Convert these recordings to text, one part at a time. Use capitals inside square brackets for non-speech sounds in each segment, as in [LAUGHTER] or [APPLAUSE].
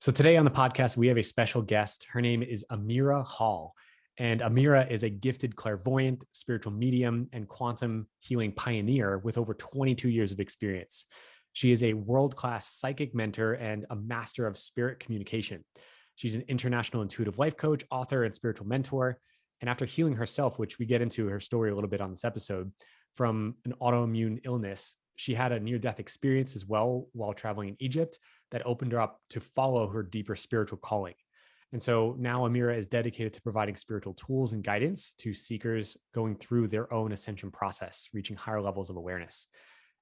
So today on the podcast, we have a special guest. Her name is Amira Hall. And Amira is a gifted clairvoyant, spiritual medium, and quantum healing pioneer with over 22 years of experience. She is a world class psychic mentor and a master of spirit communication. She's an international intuitive life coach, author, and spiritual mentor. And after healing herself, which we get into her story a little bit on this episode, from an autoimmune illness, she had a near death experience as well while traveling in Egypt that opened her up to follow her deeper spiritual calling. And so now Amira is dedicated to providing spiritual tools and guidance to seekers going through their own ascension process, reaching higher levels of awareness.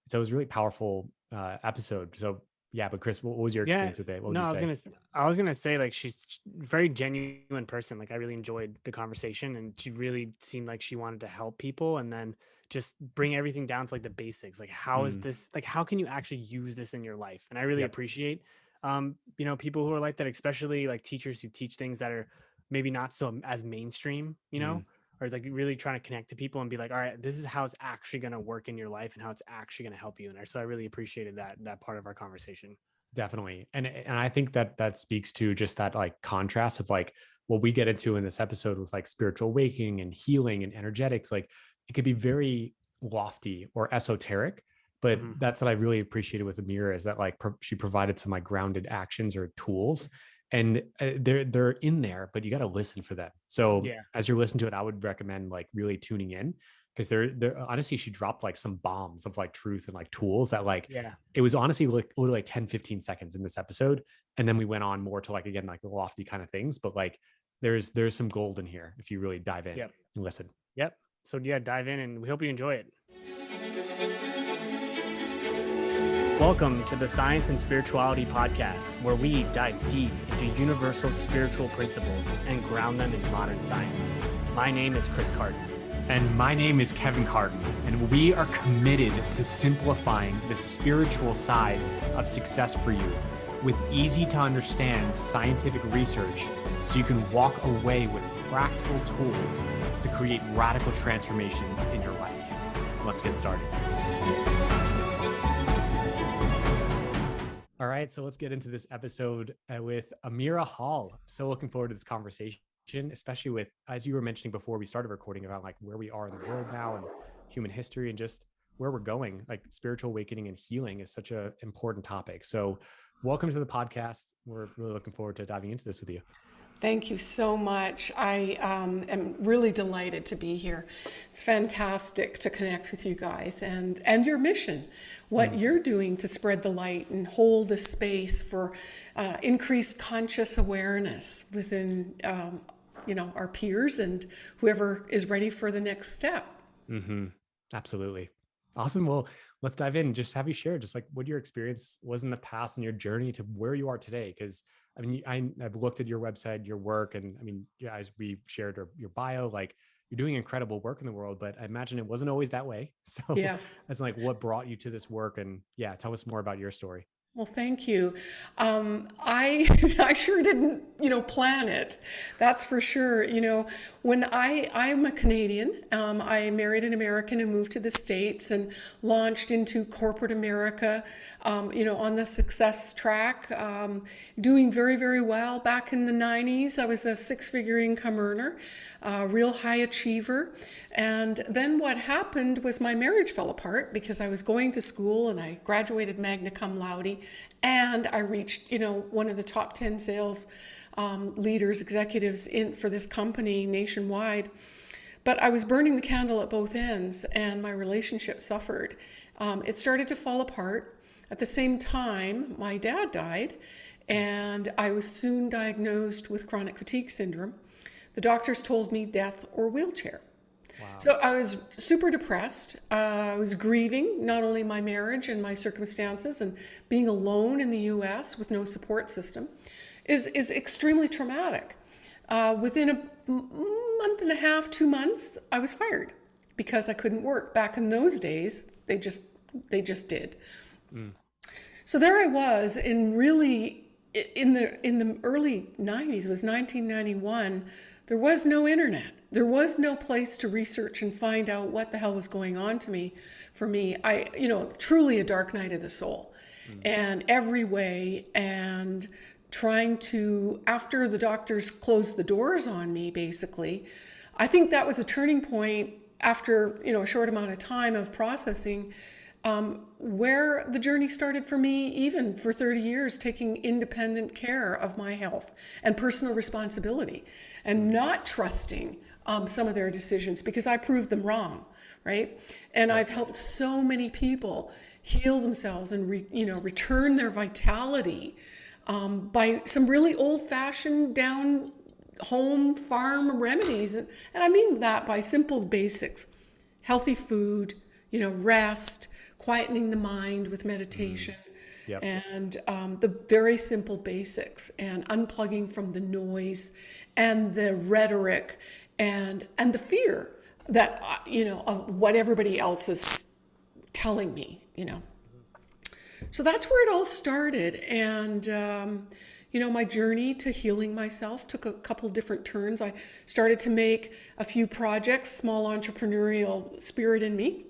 So it was a really powerful uh, episode. So yeah, but Chris, what was your experience yeah, with it? What no, I was gonna, I was gonna say like she's very genuine person. Like I really enjoyed the conversation, and she really seemed like she wanted to help people, and then just bring everything down to like the basics. Like how mm. is this? Like how can you actually use this in your life? And I really yep. appreciate, um, you know, people who are like that, especially like teachers who teach things that are maybe not so as mainstream. You know. Mm or like really trying to connect to people and be like, all right, this is how it's actually going to work in your life and how it's actually going to help you. And so I really appreciated that that part of our conversation. Definitely, and and I think that that speaks to just that like contrast of like what we get into in this episode with like spiritual awakening and healing and energetics. Like it could be very lofty or esoteric, but mm-hmm. that's what I really appreciated with Amira is that like pro- she provided some like grounded actions or tools and uh, they're they're in there but you got to listen for them. So yeah. as you're listening to it i would recommend like really tuning in because they're they're honestly she dropped like some bombs of like truth and like tools that like yeah. it was honestly like literally like 10 15 seconds in this episode and then we went on more to like again like lofty kind of things but like there's there's some gold in here if you really dive in yep. and listen. Yep so yeah dive in and we hope you enjoy it Welcome to the Science and Spirituality Podcast, where we dive deep into universal spiritual principles and ground them in modern science. My name is Chris Carton. And my name is Kevin Carton, and we are committed to simplifying the spiritual side of success for you with easy to understand scientific research so you can walk away with practical tools to create radical transformations in your life. Let's get started. All right, so let's get into this episode uh, with Amira Hall. So looking forward to this conversation, especially with, as you were mentioning before we started recording, about like where we are in the world now and human history and just where we're going. Like spiritual awakening and healing is such an important topic. So, welcome to the podcast. We're really looking forward to diving into this with you. Thank you so much. I um, am really delighted to be here. It's fantastic to connect with you guys and, and your mission, what mm. you're doing to spread the light and hold the space for uh, increased conscious awareness within um, you know our peers and whoever is ready for the next step. Mm-hmm. Absolutely. Awesome. Well, let's dive in. Just have you share just like what your experience was in the past and your journey to where you are today. Because I mean, I, have looked at your website, your work, and I mean, as we shared your, your bio, like you're doing incredible work in the world, but I imagine it wasn't always that way. [LAUGHS] So yeah, that's like what brought you to this work, and yeah, tell us more about your story. Well, thank you. Um, I [LAUGHS] I sure didn't, you know, plan it. That's for sure. You know, when I I'm a Canadian. Um, I married an American and moved to the states and launched into corporate America. Um, you know, on the success track, um, doing very very well. Back in the '90s, I was a six-figure income earner a real high achiever. And then what happened was my marriage fell apart because I was going to school and I graduated magna cum laude and I reached, you know, one of the top 10 sales um, leaders, executives in for this company nationwide. But I was burning the candle at both ends and my relationship suffered. Um, it started to fall apart. At the same time, my dad died and I was soon diagnosed with chronic fatigue syndrome. The doctors told me death or wheelchair. Wow. So I was super depressed. Uh, I was grieving not only my marriage and my circumstances and being alone in the US with no support system is, is extremely traumatic. Uh, within a month and a half, two months, I was fired because I couldn't work. Back in those days, they just they just did. Mm. So there I was in really in the in the early 90s it was 1991 there was no internet. There was no place to research and find out what the hell was going on to me. For me, I, you know, truly a dark night of the soul, mm. and every way, and trying to, after the doctors closed the doors on me, basically, I think that was a turning point after you know a short amount of time of processing um, where the journey started for me even for 30 years taking independent care of my health and personal responsibility and not trusting um, some of their decisions because i proved them wrong right and i've helped so many people heal themselves and re, you know return their vitality um, by some really old-fashioned down home farm remedies. And, and I mean that by simple basics healthy food, you know, rest, quietening the mind with meditation. Mm. Yep. And um, the very simple basics and unplugging from the noise and the rhetoric and and the fear that uh, you know of what everybody else is telling me you know so that's where it all started and um, you know, my journey to healing myself took a couple different turns. I started to make a few projects, small entrepreneurial spirit in me.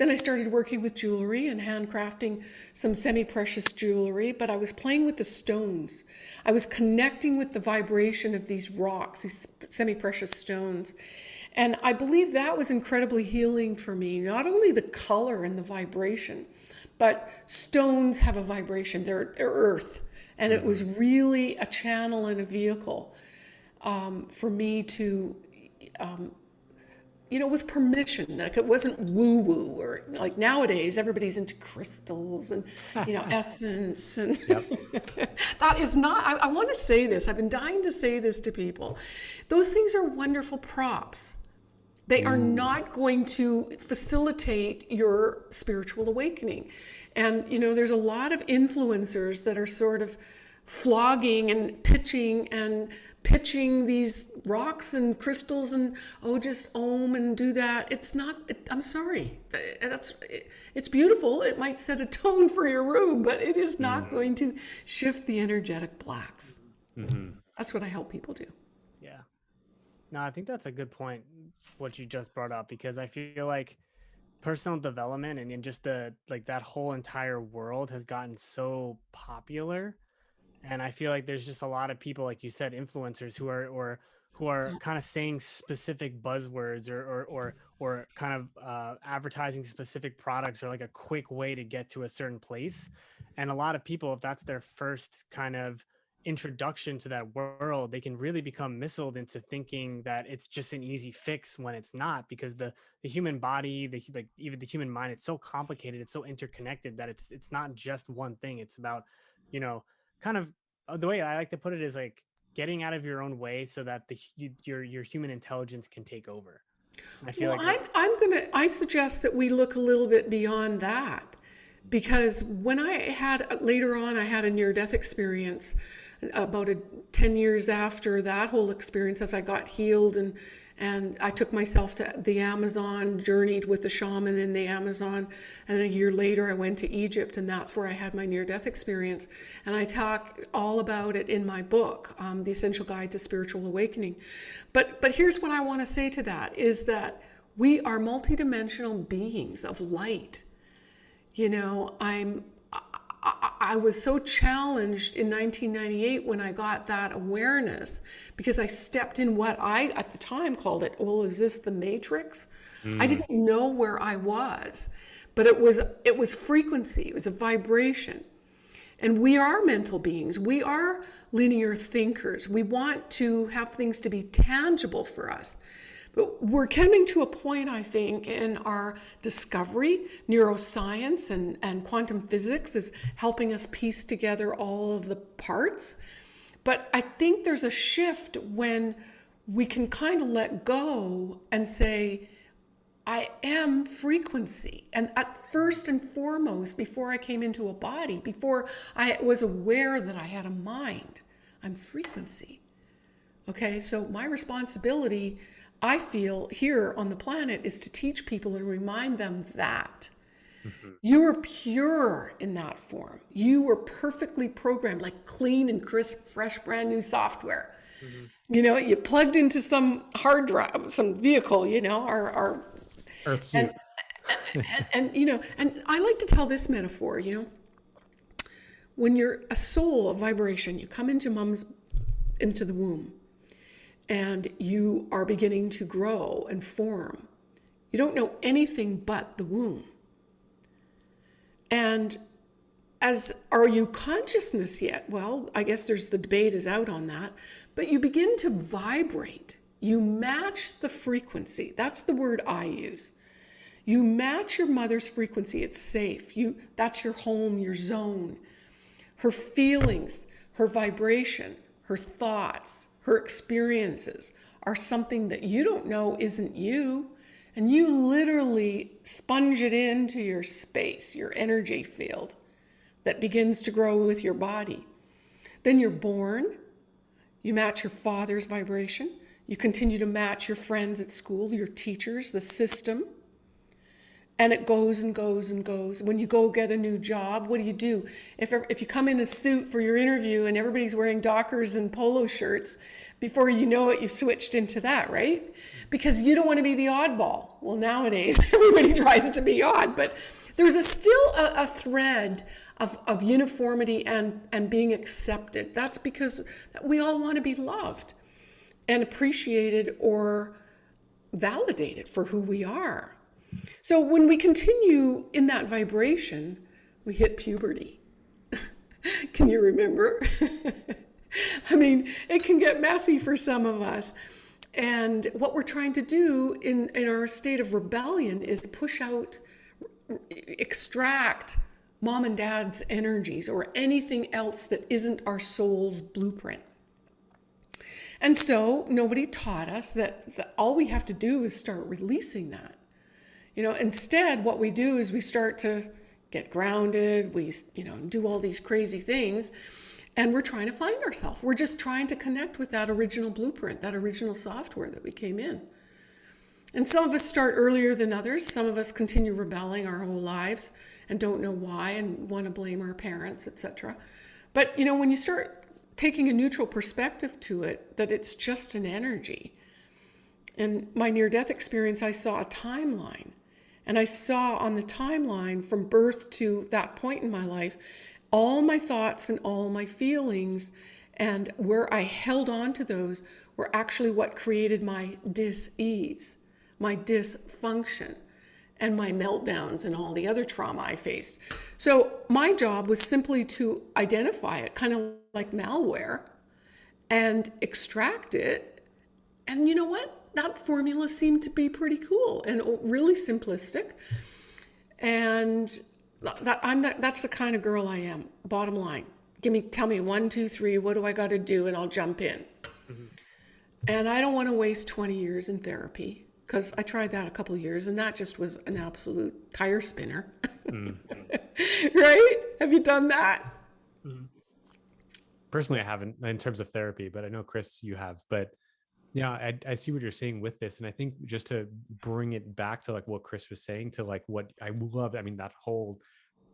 Then I started working with jewelry and handcrafting some semi-precious jewelry, but I was playing with the stones. I was connecting with the vibration of these rocks, these semi-precious stones. And I believe that was incredibly healing for me, not only the color and the vibration, but stones have a vibration, they're, they're earth and it was really a channel and a vehicle um, for me to, um, you know, with permission. Like it wasn't woo woo or like nowadays everybody's into crystals and, you know, [LAUGHS] essence. And [LAUGHS] that is not, I, I want to say this. I've been dying to say this to people. Those things are wonderful props. They are mm. not going to facilitate your spiritual awakening. And, you know, there's a lot of influencers that are sort of flogging and pitching and pitching these rocks and crystals and oh just ohm and do that. It's not it, i'm sorry. That's it, it's beautiful. It might set a tone for your room but it is not mm-hmm. going to shift the energetic blocks. Mm-hmm. that's what i help people do. Yeah. No i think that's a good point what you just brought up because i feel like personal development and, and just the like that whole entire world has gotten so popular and i feel like there's just a lot of people like you said influencers who are or who are kind of saying specific buzzwords or or or, or kind of uh, advertising specific products or like a quick way to get to a certain place and a lot of people if that's their first kind of introduction to that world, they can really become missiled into thinking that it's just an easy fix when it's not, because the the human body, the like even the human mind, it's so complicated, it's so interconnected that it's it's not just one thing. It's about, you know, kind of uh, the way I like to put it is like getting out of your own way so that the you, your your human intelligence can take over. I feel well, like I'm, I'm gonna. I suggest that we look a little bit beyond that, because when I had later on, I had a near death experience about a, 10 years after that whole experience as I got healed and and I took myself to the Amazon, journeyed with the shaman in the Amazon, and a year later I went to Egypt, and that's where I had my near-death experience. And I talk all about it in my book, um, The Essential Guide to Spiritual Awakening. But but here's what I want to say to that: is that we are multidimensional beings of light. You know, I'm I, was so challenged in 1998 when I got that awareness because I stepped in what I at the time called it, well, is this the matrix? Mm. I didn't know where I was, but it was it was frequency, it was a vibration. And we are mental beings. We are linear thinkers. We want to have things to be tangible for us. But we're coming to a point, I think, in our discovery. Neuroscience and, and quantum physics is helping us piece together all of the parts. But I think there's a shift when we can kind of let go and say, I am frequency. And at first and foremost, before I came into a body, before I was aware that I had a mind, I'm frequency. Okay, so my responsibility I feel here on the planet is to teach people and remind them that mm-hmm. you are pure in that form. You were perfectly programmed, like clean and crisp, fresh, brand new software. Mm-hmm. You know, you plugged into some hard drive, some vehicle, you know, our, our Earth suit. And, and, and, you know, and I like to tell this metaphor, you know, when you're a soul, a vibration, you come into mom's, into the womb, and you are beginning to grow and form. You don't know anything but the womb. And as are you consciousness yet? Well, I guess there's the debate is out on that, but you begin to vibrate. You match the frequency. That's the word I use. You match your mother's frequency. It's safe. You that's your home, your zone. Her feelings, her vibration, her thoughts, her experiences are something that you don't know isn't you. And you literally sponge it into your space, your energy field that begins to grow with your body. Then you're born, you match your father's vibration, you continue to match your friends at school, your teachers, the system. And it goes and goes and goes. When you go get a new job, what do you do? If, if you come in a suit for your interview and everybody's wearing Dockers and polo shirts, before you know it, you've switched into that, right? Because you don't want to be the oddball. Well, nowadays, [LAUGHS] everybody tries to be odd, but there's a, still a, a thread of, of uniformity and, and being accepted. That's because we all want to be loved and appreciated or validated for who we are. So when we continue in that vibration, we hit puberty. [LAUGHS] can you remember? [LAUGHS] I mean, it can get messy for some of us. And what we're trying to do in, in our state of rebellion is push out, extract mom and dad's energies or anything else that isn't our soul's blueprint. And so nobody taught us that, that all we have to do is start releasing that. You know, instead, what we do is we start to get grounded, we, you know, do all these crazy things, and we're trying to find ourselves. We're just trying to connect with that original blueprint, that original software that we came in. And some of us start earlier than others. Some of us continue rebelling our whole lives and don't know why and want to blame our parents, etc. But you know, when you start taking a neutral perspective to it, that it's just an energy. In my near death experience, I saw a timeline. And I saw on the timeline from birth to that point in my life, all my thoughts and all my feelings and where I held on to those were actually what created my dis-ease, my dysfunction and my meltdowns and all the other trauma I faced. So my job was simply to identify it, kind of like malware, and extract it. And you know what? That formula seemed to be pretty cool and really simplistic. And that, I'm that, that's the kind of girl I am. Bottom line, give me, tell me one, two, three. What do I got to do, and I'll jump in. Mm -hmm. And I don't want to waste 20 years in therapy because I tried that a couple years and that just was an absolute tire spinner. Mm. [LAUGHS] right? Have you done that? Mm. Personally, I haven't in terms of therapy, but I know Chris, you have. But yeah, I, I see what you're saying with this. And I think just to bring it back to like what Chris was saying to like what I love, I mean, that whole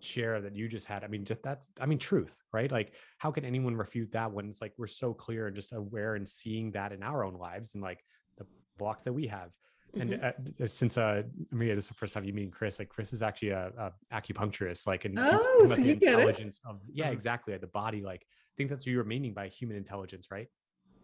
share that you just had. I mean, just that's, I mean, truth, right? Like, how can anyone refute that when it's like we're so clear and just aware and seeing that in our own lives and like the blocks that we have? And mm-hmm. uh, since uh, Amira, this is the first time you meet Chris. Like Chris is actually a, a acupuncturist, like an oh, so you get it. of yeah, mm-hmm. exactly. Like the body, like I think that's what you were meaning by human intelligence, right?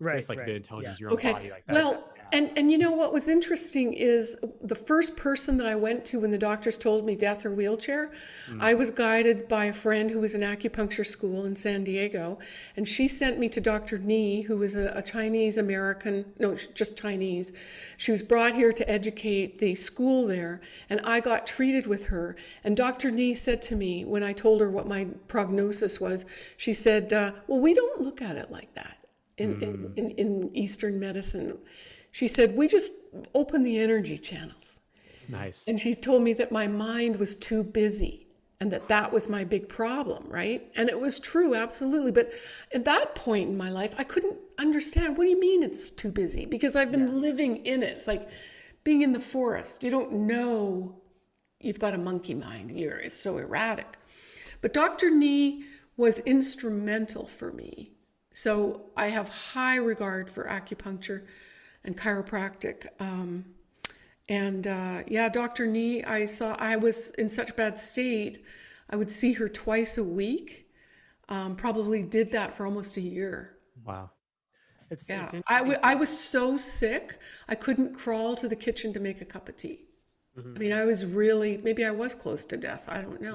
Right it's like right. the intelligence yeah. your own okay. body like well yeah. and and you know what was interesting is the first person that i went to when the doctors told me death or wheelchair mm. i was guided by a friend who was in acupuncture school in san diego and she sent me to dr nee who was a, a chinese american no just chinese she was brought here to educate the school there and i got treated with her and dr nee said to me when i told her what my prognosis was she said uh, well we don't look at it like that in, mm. in, in, in Eastern medicine. She said, we just open the energy channels. Nice. And he told me that my mind was too busy and that that was my big problem, right? And it was true, absolutely. But at that point in my life, I couldn't understand, what do you mean it's too busy? Because I've been yeah. living in it. It's like being in the forest. You don't know you've got a monkey mind. You're, it's so erratic. But Dr. Nee was instrumental for me so I have high regard for acupuncture and chiropractic. Um, and uh, yeah, Dr. Nee, I saw, I was in such bad state, I would see her twice a week. um, probably did that for almost a year. Wow. It's, Yeah, it's I, w- I was so sick, I couldn't crawl to the kitchen to make a cup of tea. I mean, I was really, maybe I was close to death. I don't know.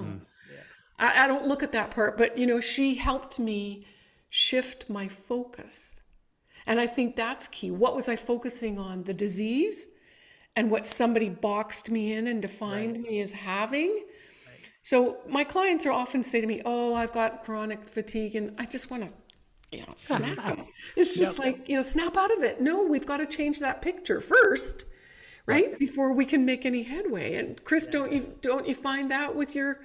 I, I don't look at that part, but you know, she helped me shift my focus. And I think that's key. What was I focusing on? The disease and what somebody boxed me in and defined me as having? So my clients are often say to me, "Oh, I've got chronic fatigue," and I just want to, you know, [LAUGHS] snap. It's just like you know, snap out of it. No, we've got to change that picture first, right, before we can make any headway. And Chris, don't you don't you find that with your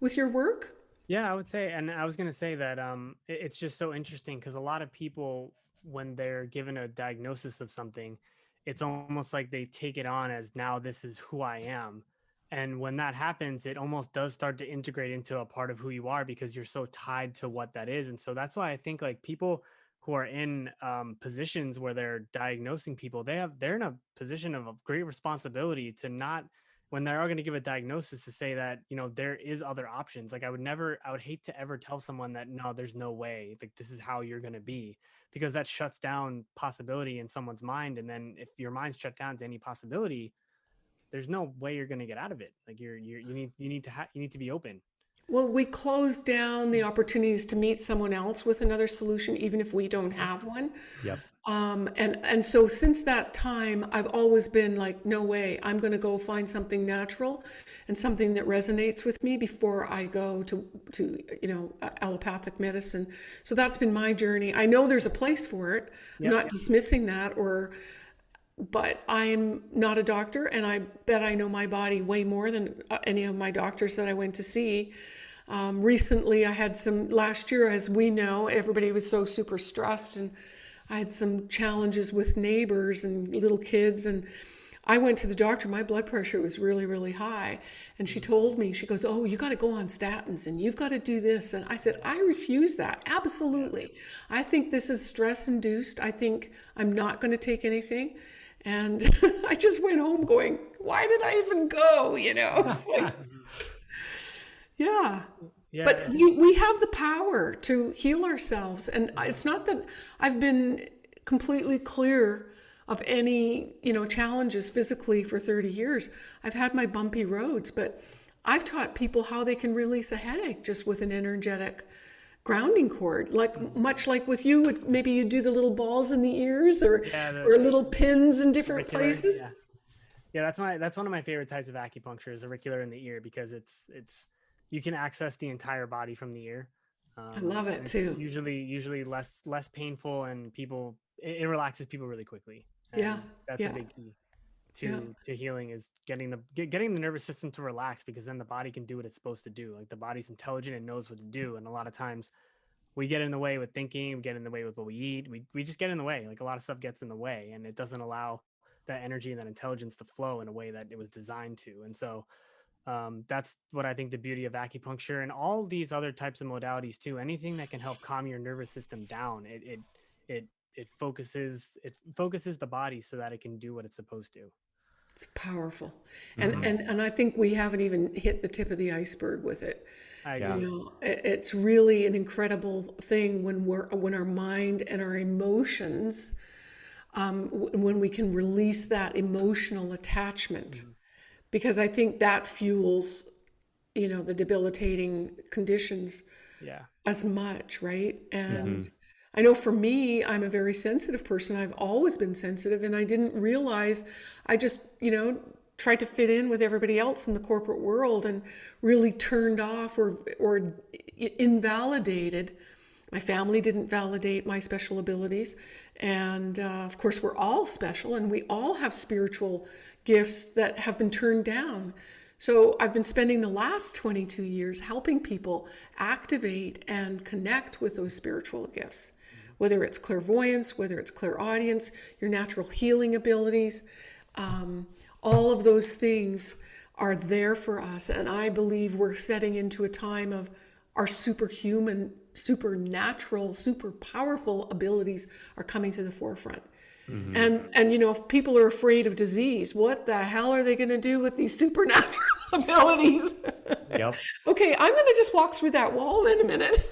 with your work? Yeah, I would say, and I was going to say that um, it- it's just so interesting because a lot of people, when they're given a diagnosis of something, it's almost like they take it on as now this is who I am. And when that happens, it almost does start to integrate into a part of who you are because you're so tied to what that is. And so that's why I think like people who are in um, positions where they're diagnosing people, they have they're in a position of great responsibility to not when they are all going to give a diagnosis to say that you know there is other options like i would never i would hate to ever tell someone that no there's no way like this is how you're going to be because that shuts down possibility in someone's mind and then if your mind's shut down to any possibility there's no way you're going to get out of it like you're, you're you need you need to ha- you need to be open Well, we close down the opportunities to meet someone else with another solution, even if we don't have one. Yep. Um, and and so since that time, I've always been like, no way, I'm going to go find something natural and something that resonates with me before I go to to you know allopathic medicine. So that's been my journey. I know there's a place for it. I'm not dismissing that or. But I'm not a doctor, and I bet I know my body way more than uh, any of my doctors that I went to see. Um, recently, I had some last year, as we know, everybody was so super stressed, and I had some challenges with neighbors and little kids. And I went to the doctor, my blood pressure was really, really high. And she told me, she goes, Oh, you got to go on statins and you've got to do this. And I said, I refuse that. Absolutely. I think this is stress induced. I think I'm not going to take anything. And [LAUGHS] I just went home going, Why did I even go? You know, it's like, [LAUGHS] yeah. yeah But we, we have the power to heal ourselves. And it's not that I've been completely clear of any, you know, challenges physically for 30 years. I've had my bumpy roads, but I've taught people how they can release a headache just with an energetic grounding cord. Like mm-hmm. much like with you, would- maybe you do the little balls in the ears or Yeah, the- or little pins in different places. Yeah. yeah, that's my that's one of my favorite types of acupuncture is auricular in the ear because it's it's you can access the entire body from the ear. Um, I love it too. Usually, usually less less painful and people it, it relaxes people really quickly. Yeah, that's yeah. a big key to Yeah. to healing is getting the get, getting the nervous system to relax because then the body can do what it's supposed to do. Like the body's intelligent and knows what to do, and a lot of times we get in the way with thinking, we get in the way with what we eat. We we just get in the way. Like a lot of stuff gets in the way, and it doesn't allow that energy and that intelligence to flow in a way that it was designed to. And so um, that's what I think the beauty of acupuncture and all these other types of modalities too. Anything that can help calm your nervous system down, it it it it focuses it focuses the body so that it can do what it's supposed to. It's powerful. And, and and I think we haven't even hit the tip of the iceberg with it. I agree. You know, it's really an incredible thing when we're when our mind and our emotions, um, when we can release that emotional attachment, because I think that fuels, you know, the debilitating conditions Yeah. as much, right? And I know for me, I'm a very sensitive person. I've always been sensitive, and I didn't realize I just, you know, tried to fit in with everybody else in the corporate world and really turned off or or invalidated. My family didn't validate my special abilities, and uh, of course, we're all special, and we all have spiritual gifts that have been turned down. So I've been spending the last 22 years helping people activate and connect with those spiritual gifts, whether it's clairvoyance, whether it's clairaudience, your natural healing abilities. Um, all of those things are there for us. And I believe we're setting into a time of our superhuman, supernatural, super powerful abilities are coming to the forefront. And and you know, if people are afraid of disease, what the hell are they going to do with these supernatural [LAUGHS] abilities? Yep. Okay, I'm going to just walk through that wall in a minute.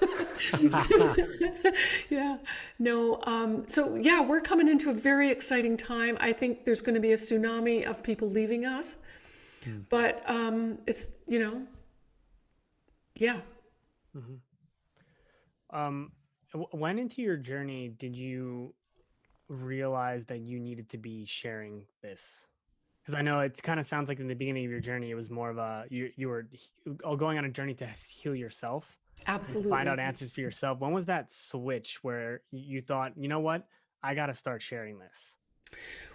[LAUGHS] yeah, no. Um, so, yeah, we're coming into a very exciting time. I think there's going to be a tsunami of people leaving us. But um, it's, you know, yeah. Um, w- when into your journey did you realize that you needed to be sharing this? Because I know it kind of sounds like in the beginning of your journey, it was more of a you you were oh, going on a journey to heal yourself, Absolutely. find out answers for yourself. When was that switch where you thought, you know what, I got to start sharing this?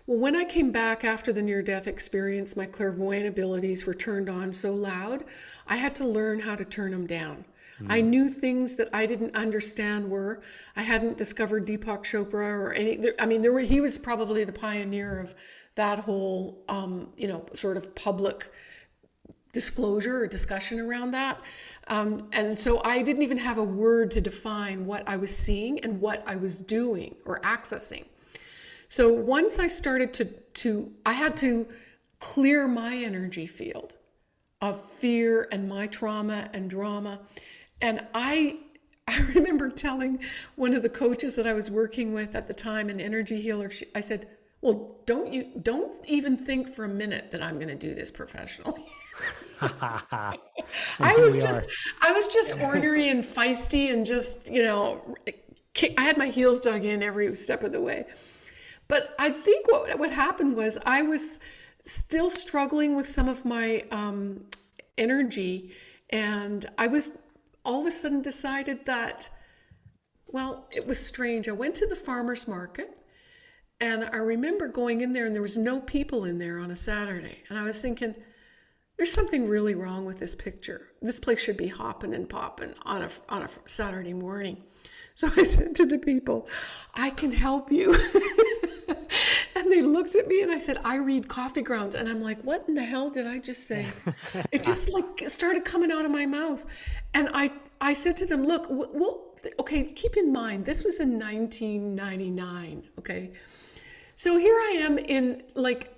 Well, when I came back after the near death experience, my clairvoyant abilities were turned on so loud, I had to learn how to turn them down. I knew things that I didn't understand were. I hadn't discovered Deepak Chopra or any. There, I mean, there were. He was probably the pioneer of that whole, um, you know, sort of public disclosure or discussion around that. Um, and so I didn't even have a word to define what I was seeing and what I was doing or accessing. So once I started to to I had to clear my energy field of fear and my trauma and drama. And I [LAUGHS] I remember telling one of the coaches that I was working with at the time, an energy healer, she, I said, "Well, don't you don't even think for a minute that I'm going to do this professionally." [LAUGHS] I was just are. I was just ornery and feisty and just, you know, I had my heels dug in every step of the way. But I think what what happened was I was still struggling with some of my um, energy, and I was all of a sudden decided that, well, it was strange. I went to the farmers market, and I remember going in there, and there was no people in there on a Saturday, and I was thinking, there's something really wrong with this picture. This place should be hopping and popping on a on a Saturday morning. So [LAUGHS] I said to the people, I can help you. [LAUGHS] and they looked at me and I said, I read coffee grounds. And I'm like, what in the hell did I just say? it [LAUGHS] just like started coming out of my mouth. And I, I said to them, look, well, okay, keep in mind, this was in 1999. Okay. So here I am in like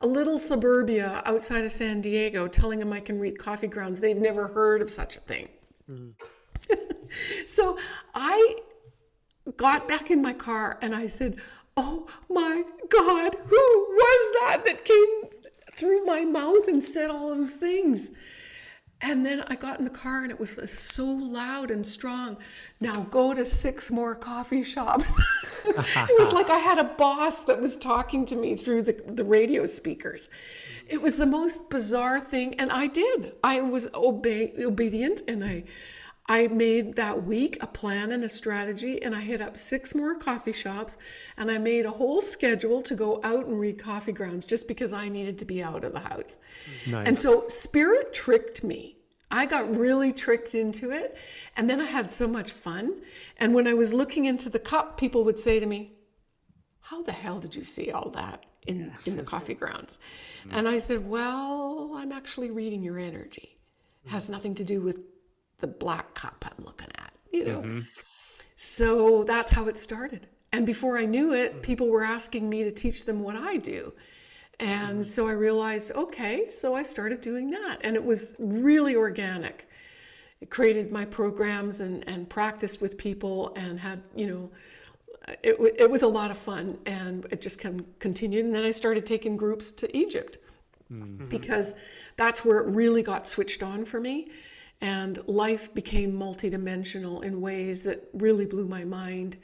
a little suburbia outside of San Diego telling them I can read coffee grounds. They've never heard of such a thing. Mm. [LAUGHS] so I got back in my car and I said, Oh my God, who was that that came through my mouth and said all those things? And then I got in the car and it was so loud and strong. Now go to six more coffee shops. [LAUGHS] it was like I had a boss that was talking to me through the, the radio speakers. It was the most bizarre thing. And I did. I was obey, obedient and I, I made that week a plan and a strategy, and I hit up six more coffee shops, and I made a whole schedule to go out and read coffee grounds just because I needed to be out of the house. Nice. And so spirit tricked me. I got really tricked into it, and then I had so much fun. And when I was looking into the cup, people would say to me, how the hell did you see all that in, in the coffee grounds? And I said, well, I'm actually reading your energy. It has nothing to do with the black cup I'm looking at, you know? Mm-hmm. So that's how it started. And before I knew it, mm. people were asking me to teach them what I do. And mm-hmm. so I realized, okay, so I started doing that. And it was really organic. It created my programs and, and practiced with people and had, you know, it, it was a lot of fun and it just con- continued. And then I started taking groups to Egypt mm-hmm. because that's where it really got switched on for me. And life became multidimensional in ways that really blew my mind,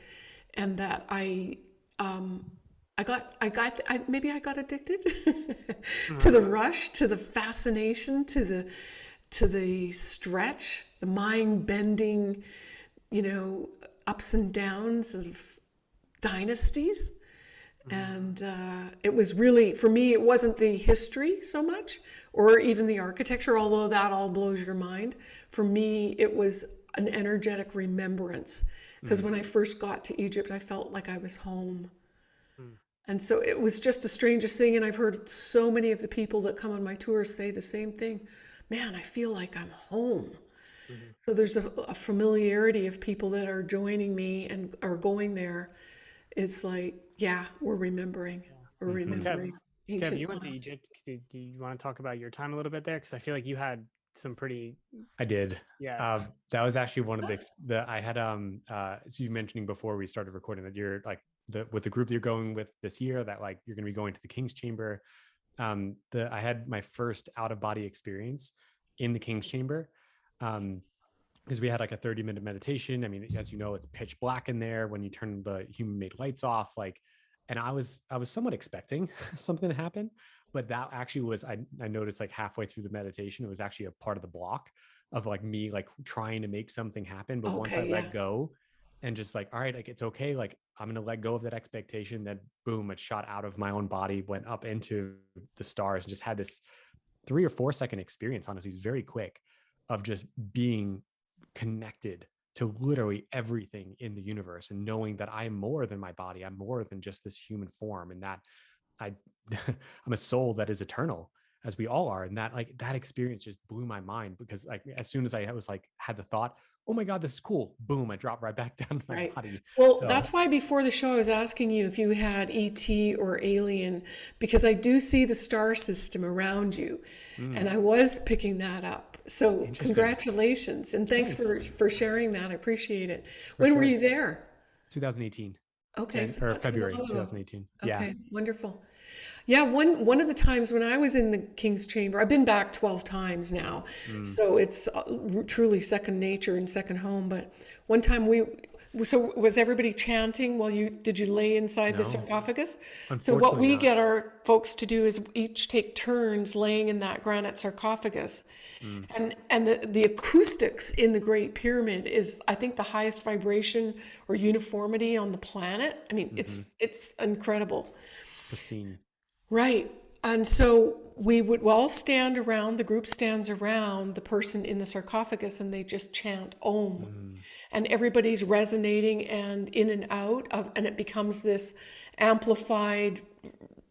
and that I, um, I got, I got, I, maybe I got addicted [LAUGHS] to the rush, to the fascination, to the, to the stretch, the mind bending, you know, ups and downs of dynasties. Mm-hmm. And uh, it was really, for me, it wasn't the history so much or even the architecture, although that all blows your mind. For me, it was an energetic remembrance. Because mm. when I first got to Egypt, I felt like I was home. Mm. And so it was just the strangest thing. And I've heard so many of the people that come on my tours say the same thing man, I feel like I'm home. Mm-hmm. So there's a, a familiarity of people that are joining me and are going there. It's like, yeah, we're remembering. We're remembering. Kev, ancient you went to. Egypt. Do do you want to talk about your time a little bit there? Because I feel like you had some pretty. I did. Yeah. Um, that was actually one of the the I had um uh so you mentioning before we started recording that you're like the with the group you're going with this year that like you're going to be going to the King's Chamber. Um, the I had my first out of body experience in the King's Chamber. Um, because we had like a 30 minute meditation. I mean, as you know, it's pitch black in there when you turn the human made lights off. Like, and I was I was somewhat expecting [LAUGHS] something to happen, but that actually was I I noticed like halfway through the meditation, it was actually a part of the block of like me like trying to make something happen. But once I yeah. let go and just like, all right, like it's okay, like I'm gonna let go of that expectation, then boom, it shot out of my own body, went up into the stars, and just had this three or four second experience, honestly, it was very quick of just being connected to literally everything in the universe and knowing that I am more than my body. I'm more than just this human form and that I [LAUGHS] I'm a soul that is eternal as we all are. And that like that experience just blew my mind because like as soon as I was like had the thought, oh my God, this is cool. Boom, I dropped right back [LAUGHS] down to my Right. body. Well, So- that's why before the show I was asking you if you had ET or alien, because I do see the star system around you, and hmm. I was picking that up. So congratulations and thanks for for sharing that. I appreciate it. when were you there? 2018 Okay, and- so or February long ago. 2018. Okay, Yeah. wonderful. Yeah, one one of the times when I was in the King's Chamber, I've been back twelve times now, Mm. so it's uh, truly second nature and second home. But one time we, so was everybody chanting while you did you lay inside the No. sarcophagus? So what we not. get our folks to do is each take turns laying in that granite sarcophagus. Mm. And and the, the acoustics in the Great Pyramid is I think the highest vibration or uniformity on the planet. I mean, it's Mm-hmm. it's incredible. Pristine. Right. And so we would all stand around, the group stands around the person in the sarcophagus and they just chant Om. And everybody's resonating and in and out of, and it becomes this amplified,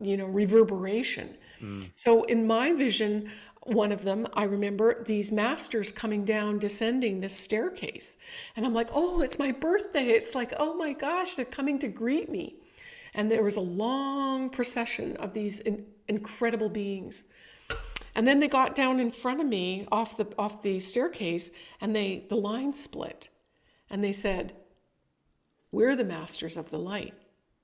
you know, reverberation. Mm. So in my vision, one of them, I remember these masters coming down, descending this staircase. And I'm like, oh, it's my birthday. It's like, oh my gosh, they're coming to greet me and there was a long procession of these in, incredible beings and then they got down in front of me off the off the staircase and they the line split and they said we're the masters of the light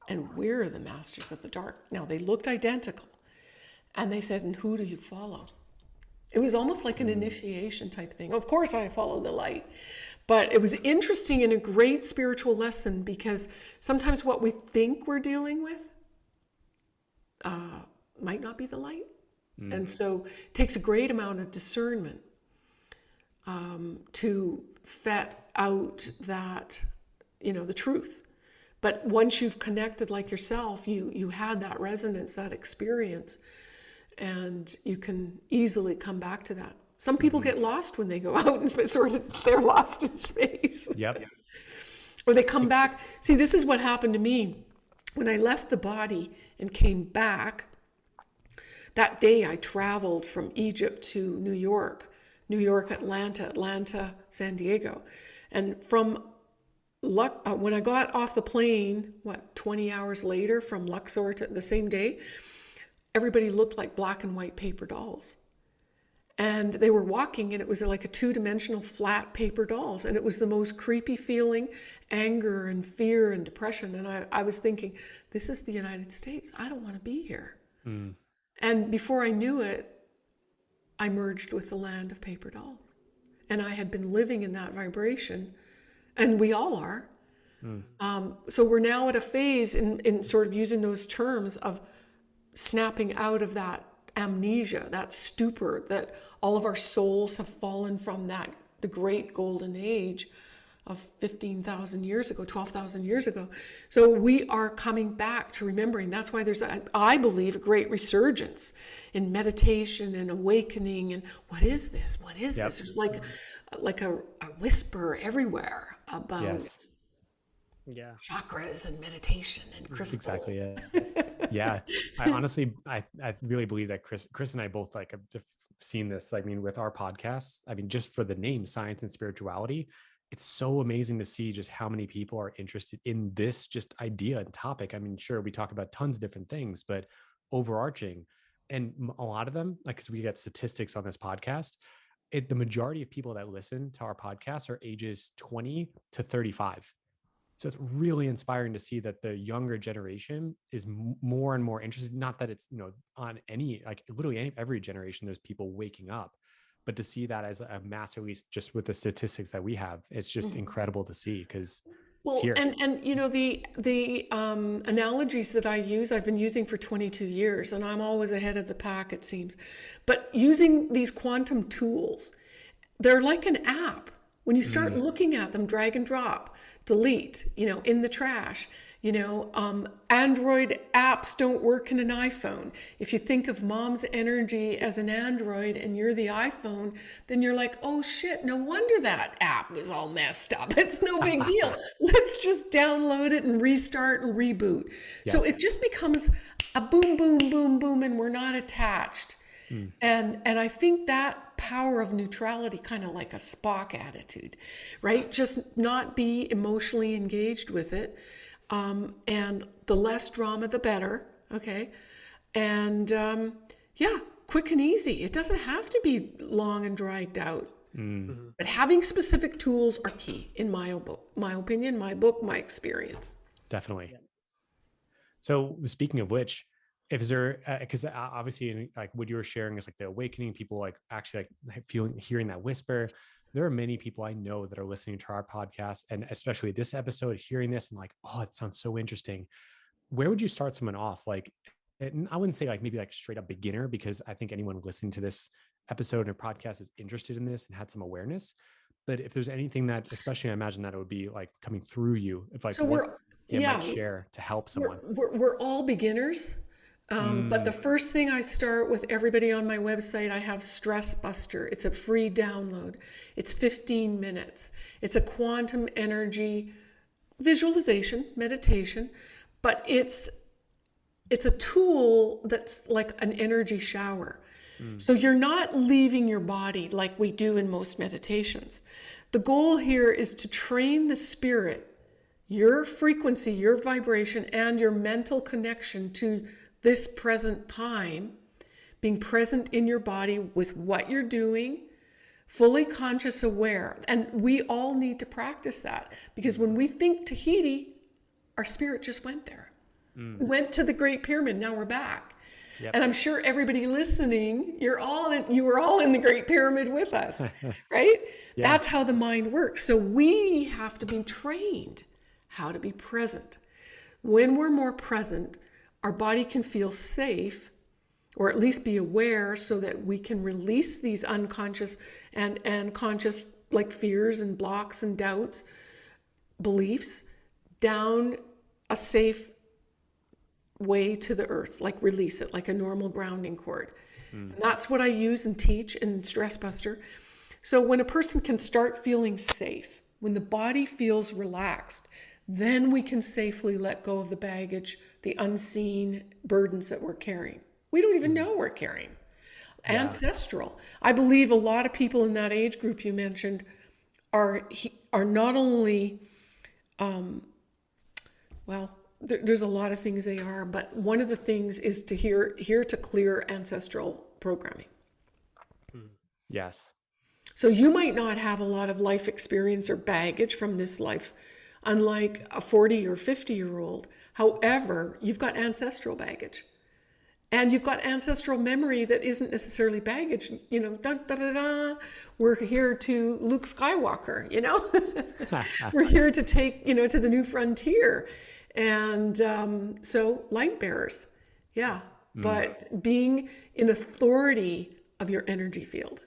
and we're the masters of the dark now they looked identical and they said and who do you follow it was almost like an initiation type thing. Of course, I follow the light. But it was interesting and a great spiritual lesson because sometimes what we think we're dealing with uh, might not be the light. And so it takes a great amount of discernment um, to fet out that, you know, the truth. But once you've connected like yourself, you you had that resonance, that experience, and you can easily come back to that. Some people mm-hmm. get lost when they go [LAUGHS] out in space, they're lost in space, [LAUGHS] Yep. or they come back. See, this is what happened to me when I left the body and came back. That day, I traveled from Egypt to New York, New York, Atlanta, Atlanta, San Diego, and from Luck, uh, when I got off the plane, what, 20 hours later from Luxor to the same day, everybody looked like black and white paper dolls. And they were walking, and it was like a two dimensional flat paper dolls. And it was the most creepy feeling anger and fear and depression. And I, I was thinking, this is the United States. I don't want to be here. And before I knew it, I merged with the land of paper dolls. And I had been living in that vibration, and we all are. Um, so we're now at a phase in, in sort of using those terms of snapping out of that amnesia, that stupor, that all of our souls have fallen from that, the great golden age of 15,000 years ago, 12,000 years ago. So we are coming back to remembering. That's why there's, a, I believe, a great resurgence in meditation and awakening. And what is this? What is Yep. this? There's like, like a, a whisper everywhere about Yes. Yeah. chakras and meditation and crystals. Exactly. Yeah. [LAUGHS] yeah. I honestly, I, I really believe that Chris, Chris and I both like have have seen this. I mean, with our podcasts, I mean, just for the name science and spirituality, it's so amazing to see just how many people are interested in this just idea and topic. I mean, sure, we talk about tons of different things, but overarching and a lot of them, like, cause we get statistics on this podcast, it, the majority of people that listen to our podcast are ages 20 to 35. So it's really inspiring to see that the younger generation is more and more interested. Not that it's you know on any like literally any, every generation there's people waking up, but to see that as a mass release just with the statistics that we have, it's just mm-hmm. incredible to see because well, and and you know the the um, analogies that I use, I've been using for 22 years, and I'm always ahead of the pack, it seems. But using these quantum tools, they're like an app. When you start mm. looking at them, drag and drop, delete, you know, in the trash, you know, um, Android apps don't work in an iPhone. If you think of mom's energy as an Android and you're the iPhone, then you're like, oh shit, no wonder that app was all messed up. [LAUGHS] It's no big [LAUGHS] deal. Let's just download it and restart and reboot. Yeah. So it just becomes a boom, boom, boom, boom, and we're not attached. Mm. And and I think that power of neutrality, kind of like a Spock attitude, right? Just not be emotionally engaged with it um, and the less drama, the better. Okay. And um, yeah, quick and easy. It doesn't have to be long and dragged out. Mm. But having specific tools are key, in my book, my opinion, my book, my experience. Definitely. So speaking of which, if there, because uh, obviously, like what you were sharing is like the awakening, people like actually like feeling, hearing that whisper, there are many people I know that are listening to our podcast and especially this episode, hearing this and like, oh, it sounds so interesting. Where would you start someone off? Like, and I wouldn't say like maybe like straight up beginner because I think anyone listening to this episode or podcast is interested in this and had some awareness. But if there's anything that, especially I imagine that it would be like coming through you, if like so you yeah, share to help someone. We're, we're, we're all beginners. Um, mm. But the mm. first thing I start with everybody on my website, I have Stress Buster. It's a free download. It's 15 minutes. It's a quantum energy visualization, meditation, but it's it's a tool that's like an energy shower. Mm. So you're not leaving your body like we do in most meditations. The goal here is to train the spirit, your frequency, your vibration, and your mental connection to this present time, being present in your body with what you're doing, fully conscious aware. And we all need to practice that because when we think Tahiti, our spirit just went there. Mm. went to the Great Pyramid, now we're back. Yep. And I'm sure everybody listening, you're all in, you were all in the Great Pyramid with us, [LAUGHS] right? Yeah. That's how the mind works. So we have to be trained how to be present. When we're more present, our body can feel safe or at least be aware so that we can release these unconscious and, and conscious like fears and blocks and doubts, beliefs down a safe way to the earth, like release it like a normal grounding cord. Mm. that's what I use and teach in Stress Buster. So when a person can start feeling safe, when the body feels relaxed, then we can safely let go of the baggage the unseen burdens that we're carrying. We don't even hmm. know we're carrying. Yeah. Ancestral. I believe a lot of people in that age group you mentioned are are not only, um, well, there, there's a lot of things they are, but one of the things is to hear here to clear ancestral programming. Hmm. Yes. So you might not have a lot of life experience or baggage from this life, unlike a 40 or 50 year old However, you've got ancestral baggage and you've got ancestral memory that isn't necessarily baggage. You know, da, da, da, da. we're here to Luke Skywalker, you know, [LAUGHS] we're here to take, you know, to the new frontier. And um, so light bearers, yeah, mm. but being in authority of your energy field.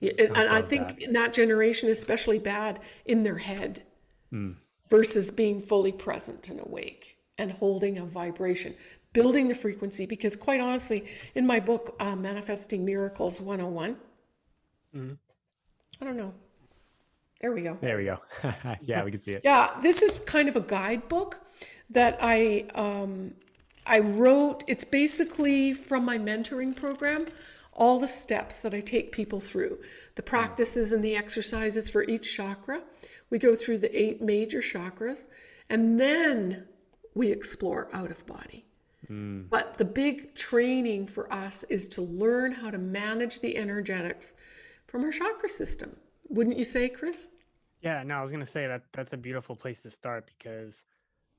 and I think that. that generation is especially bad in their head. Mm versus being fully present and awake and holding a vibration, building the frequency. Because quite honestly, in my book, uh, Manifesting Miracles 101, mm-hmm. I don't know. There we go. There we go. [LAUGHS] yeah, we can see it. Yeah, this is kind of a guidebook that I um, I wrote. It's basically from my mentoring program all the steps that I take people through, the mm. practices and the exercises for each chakra. We go through the eight major chakras, and then we explore out of body. Mm. But the big training for us is to learn how to manage the energetics from our chakra system. Wouldn't you say, Chris? Yeah, no, I was going to say that that's a beautiful place to start because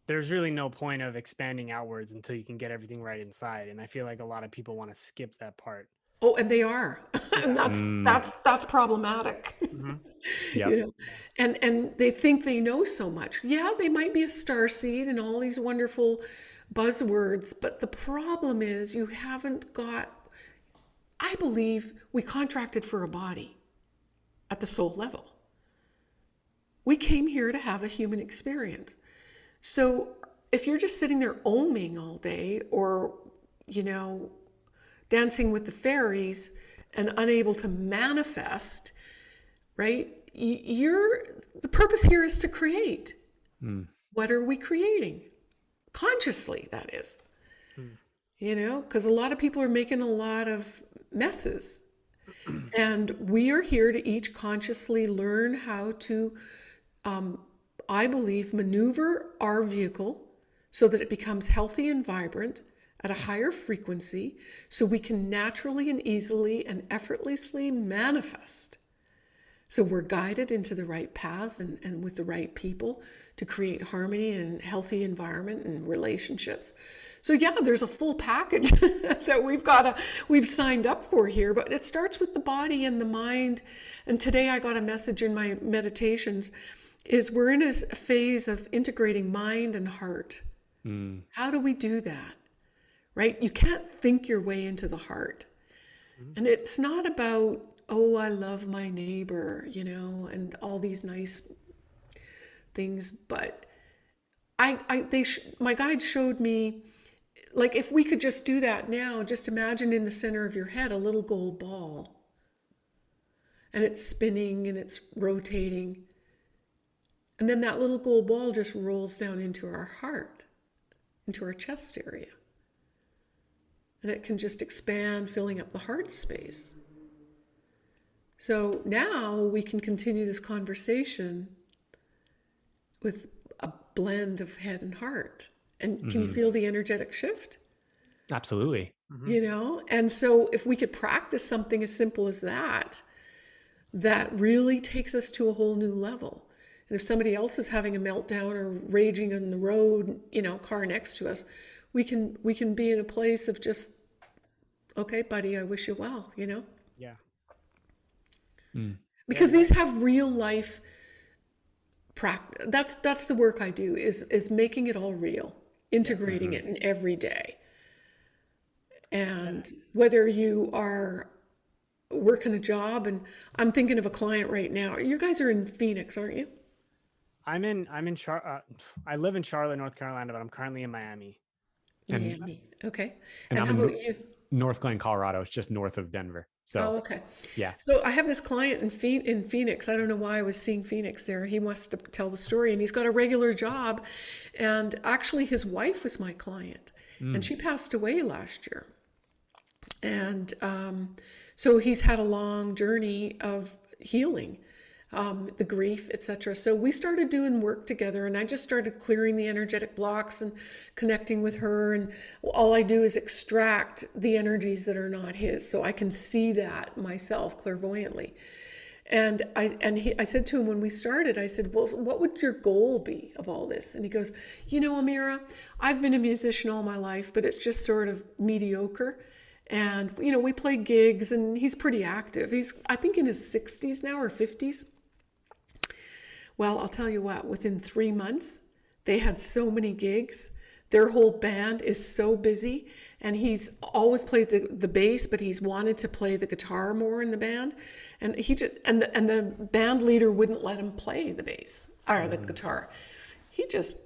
there's really no point of expanding outwards until you can get everything right inside. And I feel like a lot of people want to skip that part. Oh, and they are, [LAUGHS] and that's mm. that's that's problematic. Mm-hmm. [LAUGHS] Yeah, you know? and and they think they know so much. Yeah, they might be a star seed and all these wonderful buzzwords, but the problem is you haven't got. I believe we contracted for a body at the soul level. We came here to have a human experience. So if you're just sitting there oming all day or, you know, dancing with the fairies and unable to manifest, right? You're the purpose here is to create. Mm. What are we creating? Consciously, that is. Mm. You know, because a lot of people are making a lot of messes. [CLEARS THROAT] and we are here to each consciously learn how to um, I believe, maneuver our vehicle so that it becomes healthy and vibrant at a higher frequency so we can naturally and easily and effortlessly manifest. So we're guided into the right paths and, and with the right people to create harmony and healthy environment and relationships. So yeah, there's a full package [LAUGHS] that we've got to, we've signed up for here, but it starts with the body and the mind. And today I got a message in my meditations is we're in a phase of integrating mind and heart. Mm. How do we do that? Right? You can't think your way into the heart. Mm. And it's not about, oh, I love my neighbor, you know, and all these nice things, but I, I they sh- my guide showed me like if we could just do that now, just imagine in the center of your head a little gold ball. And it's spinning and it's rotating and then that little gold ball just rolls down into our heart, into our chest area. And it can just expand, filling up the heart space. So now we can continue this conversation with a blend of head and heart. And can mm-hmm. you feel the energetic shift? Absolutely. Mm-hmm. You know, and so if we could practice something as simple as that, that really takes us to a whole new level. And if somebody else is having a meltdown or raging on the road, you know, car next to us, we can we can be in a place of just, okay, buddy, I wish you well, you know? Yeah. Mm. Because yeah. these have real life practice. That's that's the work I do is is making it all real, integrating mm-hmm. it in every day. And whether you are working a job and I'm thinking of a client right now. You guys are in Phoenix, aren't you? I'm in. I'm in Char. Uh, I live in Charlotte, North Carolina, but I'm currently in Miami. And, Miami. Okay. And, and how about you? Northglenn, Colorado. It's just north of Denver. So. Oh, okay. Yeah. So I have this client in in Phoenix. I don't know why I was seeing Phoenix there. He wants to tell the story, and he's got a regular job, and actually his wife was my client, mm. and she passed away last year, and um, so he's had a long journey of healing um, the grief, etc. So we started doing work together, and I just started clearing the energetic blocks and connecting with her. And all I do is extract the energies that are not his, so I can see that myself clairvoyantly. And I and he, I said to him when we started, I said, "Well, what would your goal be of all this?" And he goes, "You know, Amira, I've been a musician all my life, but it's just sort of mediocre." And you know, we play gigs, and he's pretty active. He's I think in his 60s now or 50s. Well, I'll tell you what, within three months, they had so many gigs. Their whole band is so busy, and he's always played the, the bass, but he's wanted to play the guitar more in the band. And he just and the, and the band leader wouldn't let him play the bass or the mm. guitar. He just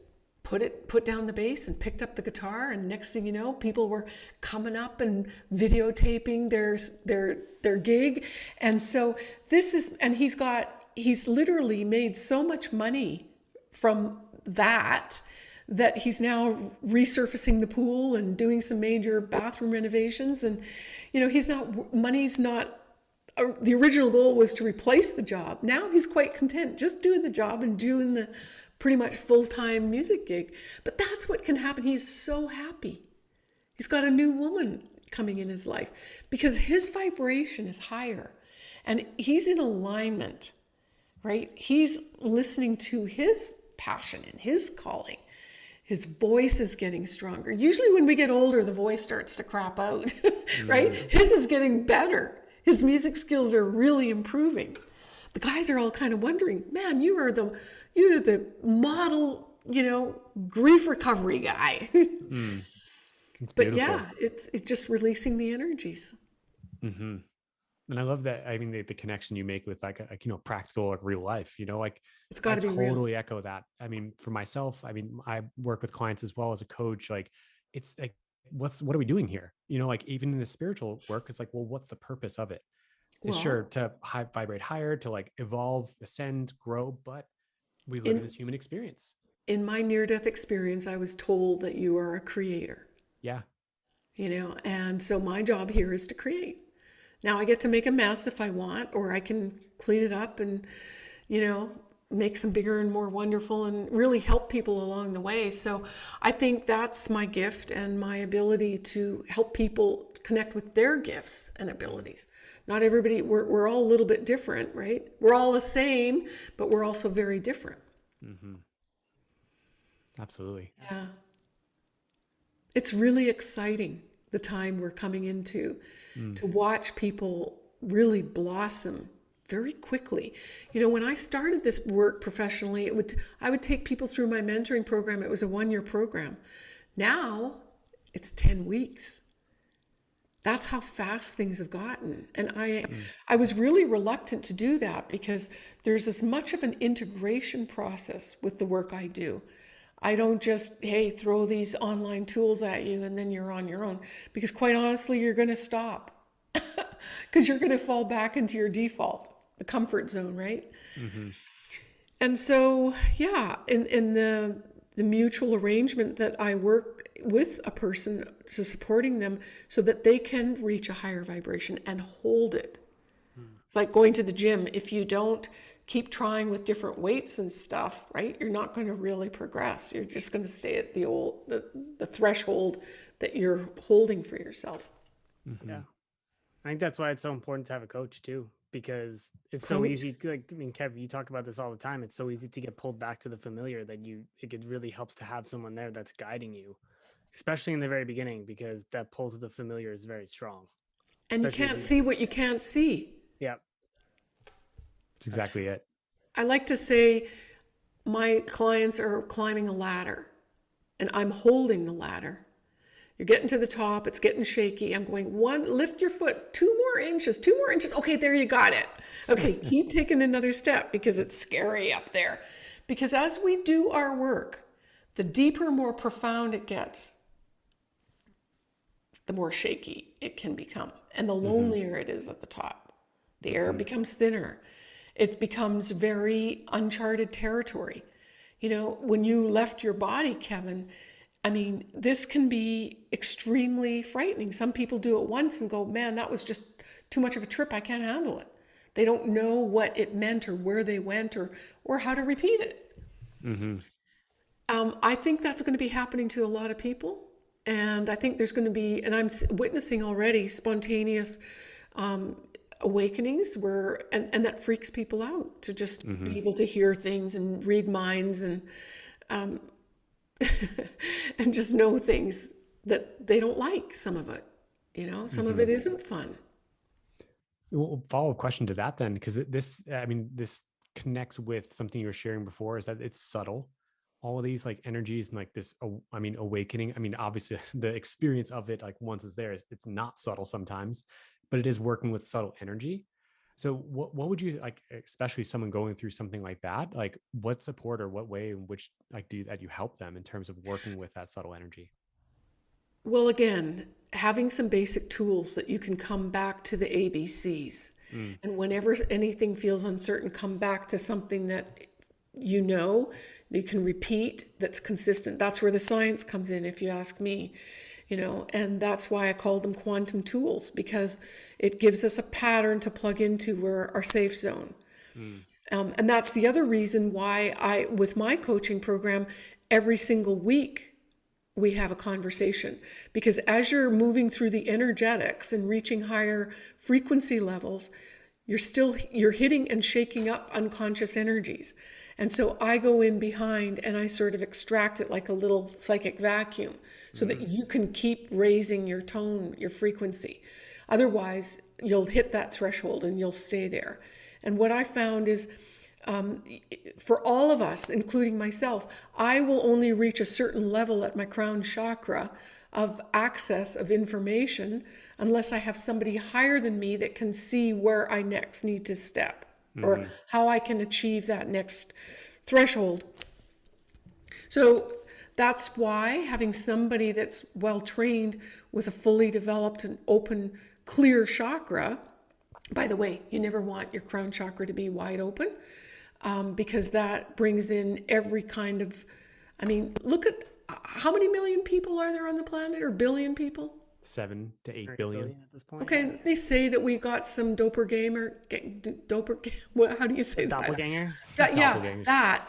put it put down the bass and picked up the guitar and next thing you know people were coming up and videotaping their their their gig and so this is and he's got he's literally made so much money from that that he's now resurfacing the pool and doing some major bathroom renovations. And you know he's not money's not uh, the original goal was to replace the job. Now he's quite content just doing the job and doing the pretty much full-time music gig. But that's what can happen. He's so happy. He's got a new woman coming in his life because his vibration is higher and he's in alignment, right? He's listening to his passion and his calling. His voice is getting stronger. Usually, when we get older, the voice starts to crap out, [LAUGHS] right? Mm. His is getting better. His music skills are really improving. The guys are all kind of wondering, man, you are the you're the model, you know, grief recovery guy. [LAUGHS] mm. But yeah, it's it's just releasing the energies. Mm-hmm. And I love that. I mean, the, the connection you make with like, a, you know, practical, like real life, you know, like it's got to be totally real. echo that. I mean, for myself, I mean, I work with clients as well as a coach. Like it's like, what's, what are we doing here? You know, like even in the spiritual work, it's like, well, what's the purpose of it? Well, sure to high, vibrate higher, to like evolve, ascend, grow, but we live in, in this human experience. In my near death experience, I was told that you are a creator. Yeah. You know, and so my job here is to create. Now I get to make a mess if I want, or I can clean it up and, you know, make some bigger and more wonderful and really help people along the way. So I think that's my gift and my ability to help people connect with their gifts and abilities. Not everybody, we're, we're all a little bit different, right? We're all the same, but we're also very different. Mm-hmm. Absolutely. Yeah. It's really exciting the time we're coming into mm. to watch people really blossom very quickly. You know, when I started this work professionally, it would I would take people through my mentoring program. It was a one-year program. Now, it's 10 weeks. That's how fast things have gotten. And I mm. I was really reluctant to do that because there's as much of an integration process with the work I do. I don't just, hey, throw these online tools at you and then you're on your own. Because quite honestly, you're going to stop [LAUGHS] because you're going to fall back into your default, the comfort zone, right? Mm-hmm. And so, yeah, in, in the, the mutual arrangement that I work with a person to supporting them so that they can reach a higher vibration and hold it. Mm. It's like going to the gym. If you don't, keep trying with different weights and stuff, right? You're not going to really progress. You're just going to stay at the old the, the threshold that you're holding for yourself. Mm-hmm. Yeah. I think that's why it's so important to have a coach too, because it's so easy. Like, I mean, Kev, you talk about this all the time. It's so easy to get pulled back to the familiar that you, it really helps to have someone there that's guiding you, especially in the very beginning, because that pull to the familiar is very strong. And you can't see what you can't see. Yeah. That's exactly it. I like to say my clients are climbing a ladder and I'm holding the ladder. You're getting to the top, it's getting shaky. I'm going, one, lift your foot two more inches, two more inches. Okay, there you got it. Okay, [LAUGHS] keep taking another step because it's scary up there. Because as we do our work, the deeper, more profound it gets, the more shaky it can become and the mm-hmm. lonelier mm-hmm. it is at the top. The air mm-hmm. becomes thinner it becomes very uncharted territory. You know, when you left your body, Kevin, I mean, this can be extremely frightening. Some people do it once and go, man, that was just too much of a trip. I can't handle it. They don't know what it meant or where they went or, or how to repeat it. Mm-hmm. Um, I think that's going to be happening to a lot of people. And I think there's going to be, and I'm witnessing already spontaneous um, awakenings where and, and that freaks people out to just mm-hmm. be able to hear things and read minds and um, [LAUGHS] and just know things that they don't like some of it you know some mm-hmm. of it isn't fun well follow up question to that then because this i mean this connects with something you were sharing before is that it's subtle all of these like energies and like this i mean awakening i mean obviously [LAUGHS] the experience of it like once it's there it's not subtle sometimes but it is working with subtle energy. So what what would you like, especially someone going through something like that? Like what support or what way in which like do you, that you help them in terms of working with that subtle energy? Well, again, having some basic tools that you can come back to the ABCs. Mm. And whenever anything feels uncertain, come back to something that you know, you can repeat that's consistent. That's where the science comes in, if you ask me you know, and that's why I call them quantum tools because it gives us a pattern to plug into our, our safe zone. Mm. Um, and that's the other reason why I, with my coaching program, every single week we have a conversation because as you're moving through the energetics and reaching higher frequency levels you're still you're hitting and shaking up unconscious energies and so i go in behind and i sort of extract it like a little psychic vacuum so that you can keep raising your tone your frequency. Otherwise you'll hit that threshold and you'll stay there. And what i found is um, for all of us, including myself, I will only reach a certain level at my crown chakra of access of information unless I have somebody higher than me that can see where I next need to step mm-hmm. or how I can achieve that next threshold. So that's why having somebody that's well trained with a fully developed and open, clear chakra. By the way, you never want your crown chakra to be wide open um, because that brings in every kind of, I mean, look at how many million people are there on the planet or billion people? Seven to eight billion. billion at this point. Okay, they say that we got some doppelganger, doper, [LAUGHS] how do you say that? Doppelganger? that yeah, that.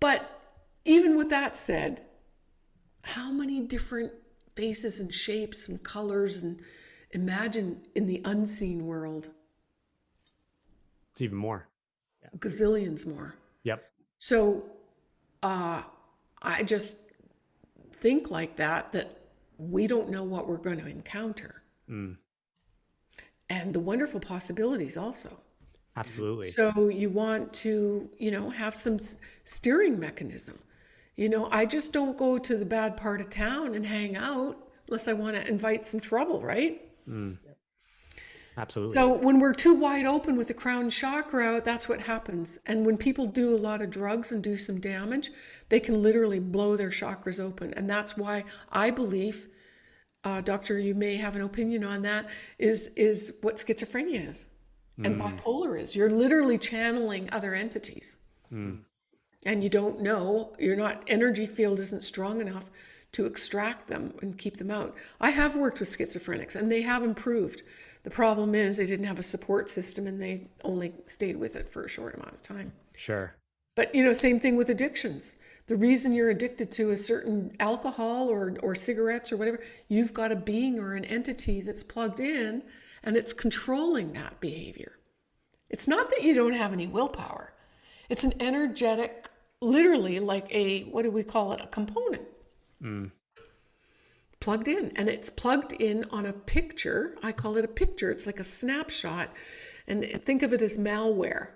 But even with that said, how many different faces and shapes and colors and imagine in the unseen world? It's even more gazillions more. Yep. So uh, I just think like that, that we don't know what we're going to encounter. Mm. And the wonderful possibilities also. Absolutely. So you want to, you know, have some steering mechanism. You know, I just don't go to the bad part of town and hang out unless I want to invite some trouble, right? Mm. Absolutely. So when we're too wide open with the crown chakra, that's what happens. And when people do a lot of drugs and do some damage, they can literally blow their chakras open. And that's why I believe, uh, doctor, you may have an opinion on that, is is what schizophrenia is and mm. bipolar is. You're literally channeling other entities. Mm. And you don't know, your not energy field isn't strong enough to extract them and keep them out. I have worked with schizophrenics and they have improved. The problem is they didn't have a support system and they only stayed with it for a short amount of time. Sure. But you know, same thing with addictions. The reason you're addicted to a certain alcohol or or cigarettes or whatever, you've got a being or an entity that's plugged in and it's controlling that behavior. It's not that you don't have any willpower. It's an energetic, literally like a what do we call it? A component. Mm plugged in and it's plugged in on a picture. I call it a picture. It's like a snapshot. And think of it as malware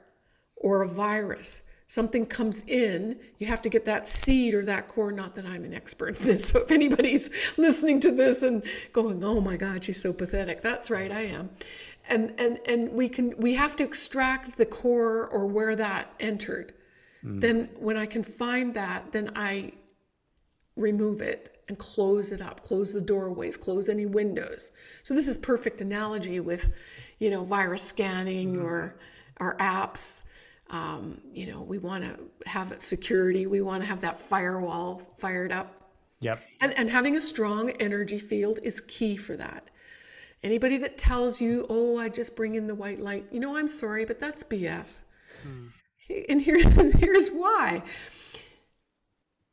or a virus. Something comes in, you have to get that seed or that core. Not that I'm an expert in this. [LAUGHS] So if anybody's listening to this and going, oh my God, she's so pathetic, that's right, I am. And and and we can we have to extract the core or where that entered. Mm. Then when I can find that, then I remove it and close it up, close the doorways, close any windows. So this is perfect analogy with, you know, virus scanning mm-hmm. or our apps. Um, you know, we want to have security. We want to have that firewall fired up. Yep. And, and having a strong energy field is key for that. Anybody that tells you, oh, I just bring in the white light, you know, I'm sorry, but that's BS. Hmm. And here's, [LAUGHS] here's why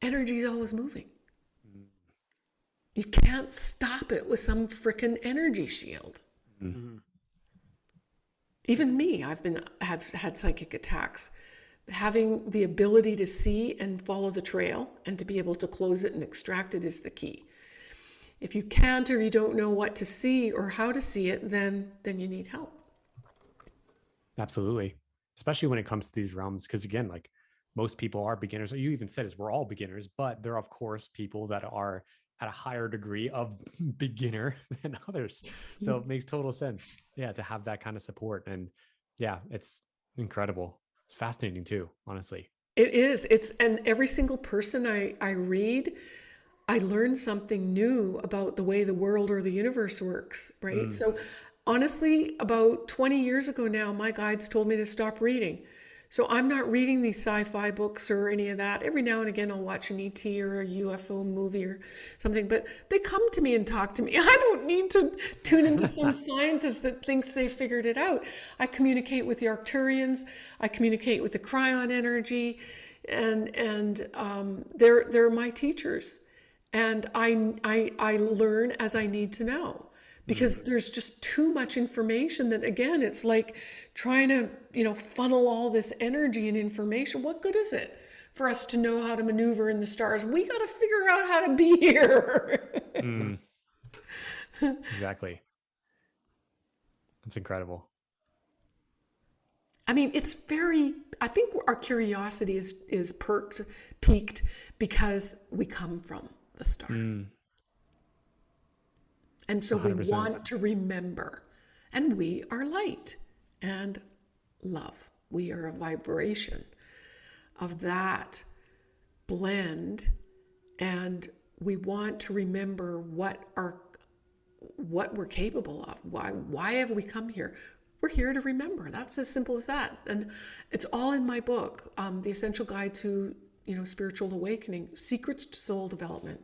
energy is always moving. You can't stop it with some freaking energy shield. Mm-hmm. Even me, I've been have had psychic attacks. Having the ability to see and follow the trail and to be able to close it and extract it is the key. If you can't or you don't know what to see or how to see it, then then you need help. Absolutely. Especially when it comes to these realms because again, like most people are beginners. You even said is we're all beginners, but there are of course people that are at a higher degree of [LAUGHS] beginner [LAUGHS] than others. So it makes total sense. Yeah, to have that kind of support. And yeah, it's incredible. It's fascinating too, honestly. It is. It's and every single person I, I read, I learn something new about the way the world or the universe works, right? Mm. So honestly, about 20 years ago now, my guides told me to stop reading so I'm not reading these sci-fi books or any of that. Every now and again, I'll watch an ET or a UFO movie or something, but they come to me and talk to me. [LAUGHS] I don't need to tune into some [LAUGHS] scientist that thinks they figured it out. I communicate with the Arcturians. I communicate with the Kryon energy, and and um, they're they're my teachers. and I, I, I learn as I need to know because mm. there's just too much information that again it's like trying to you know funnel all this energy and information what good is it for us to know how to maneuver in the stars we got to figure out how to be [LAUGHS] here mm. exactly that's incredible i mean it's very i think our curiosity is is perked peaked because we come from the stars mm. And so 100%. we want to remember. And we are light and love. We are a vibration of that blend. And we want to remember what our what we're capable of. Why why have we come here? We're here to remember. That's as simple as that. And it's all in my book, um, The Essential Guide to you know Spiritual Awakening, Secrets to Soul Development.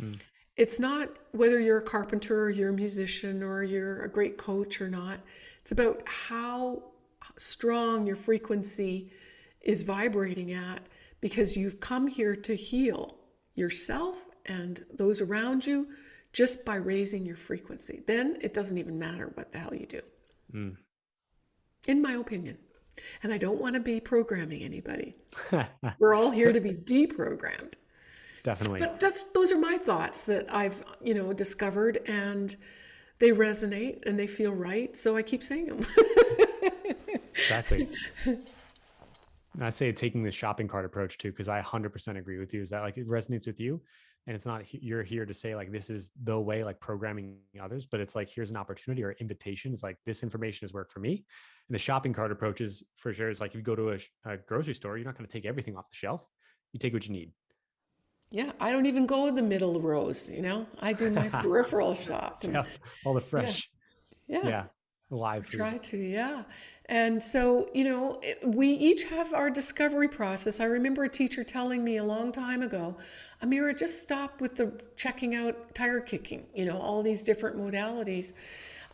Mm it's not whether you're a carpenter or you're a musician or you're a great coach or not. It's about how strong your frequency is vibrating at because you've come here to heal yourself and those around you just by raising your frequency. Then it doesn't even matter what the hell you do. Mm. In my opinion. And I don't want to be programming anybody. [LAUGHS] We're all here to be deprogrammed definitely. But that's those are my thoughts that I've you know discovered, and they resonate and they feel right, so I keep saying them. exactly. [LAUGHS] I say taking the shopping cart approach too, because I 100% agree with you. Is that like it resonates with you, and it's not you're here to say like this is the way, like programming others, but it's like here's an opportunity or invitation. It's like this information has worked for me. And the shopping cart approach is for sure. It's like if you go to a, a grocery store, you're not going to take everything off the shelf. You take what you need. Yeah, I don't even go in the middle rows, you know. I do my [LAUGHS] peripheral shop. And, yeah, all the fresh. Yeah. Yeah. yeah live food. Try to, yeah. And so, you know, we each have our discovery process. I remember a teacher telling me a long time ago, Amira, just stop with the checking out tire kicking, you know, all these different modalities.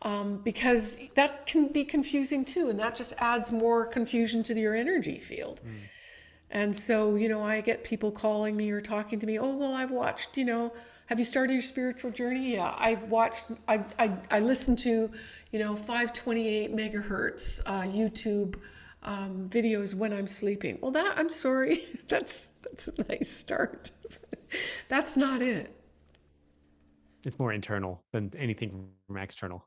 Um, because that can be confusing too, and that just adds more confusion to your energy field. Mm. And so, you know, I get people calling me or talking to me, oh, well, I've watched, you know, have you started your spiritual journey? Yeah, I've watched, I, I, I listened to, you know, 528 megahertz uh, YouTube um, videos when I'm sleeping. Well, that, I'm sorry, [LAUGHS] that's, that's a nice start. [LAUGHS] that's not it. It's more internal than anything from external.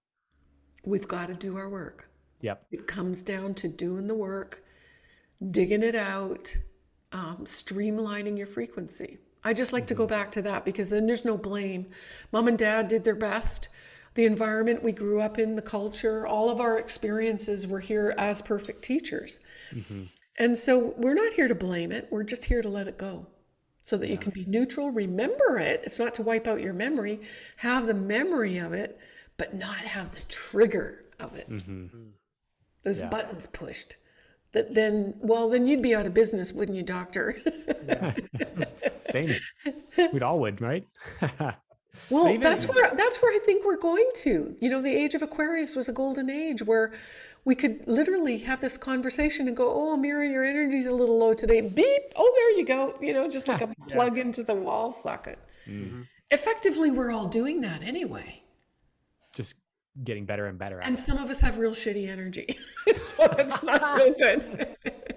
We've got to do our work. Yep. It comes down to doing the work, digging it out, um, streamlining your frequency. I just like to go mm-hmm. back to that because then there's no blame. Mom and dad did their best. The environment we grew up in, the culture, all of our experiences were here as perfect teachers. Mm-hmm. And so we're not here to blame it. We're just here to let it go so that yeah. you can be neutral. Remember it. It's not to wipe out your memory, have the memory of it, but not have the trigger of it. Mm-hmm. Those yeah. buttons pushed that then well then you'd be out of business wouldn't you doctor? [LAUGHS] Same. We'd all would right? [LAUGHS] Well even, that's where that's where i think we're going to. You know the age of aquarius was a golden age where we could literally have this conversation and go oh Amira your energy's a little low today. Beep! Oh there you go. You know just like a [LAUGHS] plug into the wall socket mm-hmm. effectively we're all doing that anyway. Just getting better and better at and it. some of us have real shitty energy [LAUGHS] so that's not [LAUGHS] real good.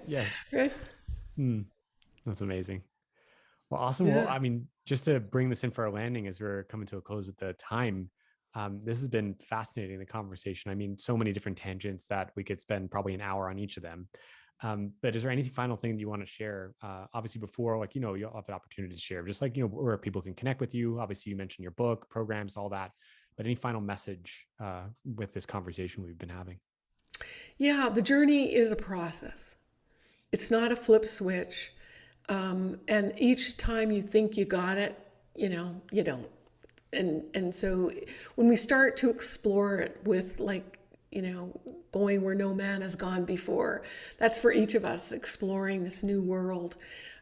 Yes right? Mm, that's amazing. Well awesome. Yeah. well i mean just to bring this in for our landing as we're coming to a close at the time um, this has been fascinating the conversation. I mean so many different tangents that we could spend probably an hour on each of them. Um, but is there any final thing that you want to share? Uh, obviously before like you know you'll have the opportunity to share just like you know where people can connect with you. Obviously you mentioned your book programs all that but any final message uh, with this conversation we've been having? Yeah, the journey is a process. It's not a flip switch. Um, and each time you think you got it, you know, you don't. And and so when we start to explore it with like, you know, going where no man has gone before, that's for each of us exploring this new world.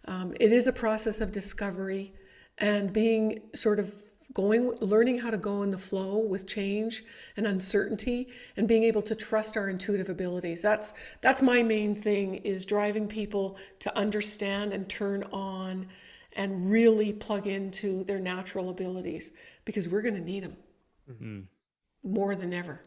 Um, it is a process of discovery and being sort of going learning how to go in the flow with change and uncertainty and being able to trust our intuitive abilities that's that's my main thing is driving people to understand and turn on and really plug into their natural abilities because we're going to need them Mm-hmm. more than ever.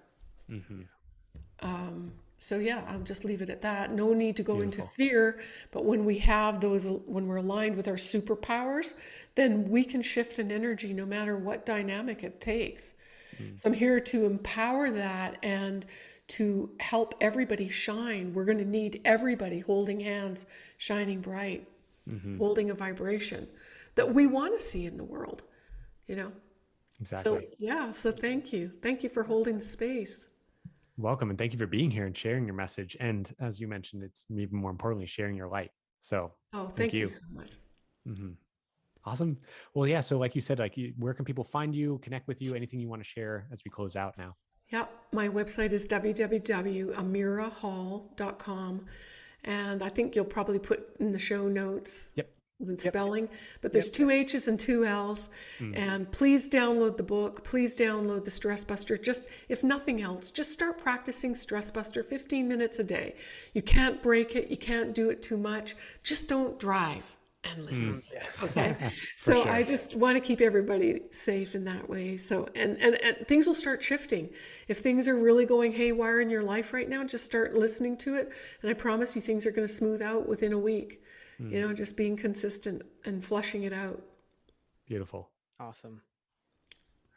Um, so yeah, I'll just leave it at that. No need to go into fear, but when we have those, when we're aligned with our superpowers, then we can shift an energy no matter what dynamic it takes. Hmm. So I'm here to empower that and to help everybody shine. We're going to need everybody holding hands, shining bright, mm-hmm. holding a vibration that we want to see in the world, you know? Exactly. So yeah, so thank you. Thank you for holding the space. Welcome and thank you for being here and sharing your message. And as you mentioned, it's even more importantly sharing your light. So Oh, thank, you. so much. mhm. awesome. Well, yeah. So like you said, like you, where can people find you, connect with you, anything you want to share as we close out now? Yeah, my website is www.amirahhall.com. And I think you'll probably put in the show notes Yep. The spelling, but there's two H's and two L's. Hmm. And please download the book. Please download the Stress Buster. Just, if nothing else, just start practicing Stress Buster 15 minutes a day. You can't break it, you can't do it too much. Just don't drive and hmm. listen. [LAUGHS] Okay. so I just want to keep everybody safe in that way. So, and, and, and things will start shifting. If things are really going haywire in your life right now, just start listening to it. And I promise you, things are going to smooth out within a week. Hmm. You know, just being consistent and flushing it out. Beautiful. Awesome.